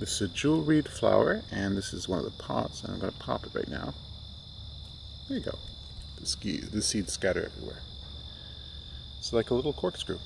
This is a jewelweed flower, and this is one of the pots, and I'm going to pop it right now. There you go. The, ski, the seeds scatter everywhere. It's like a little corkscrew.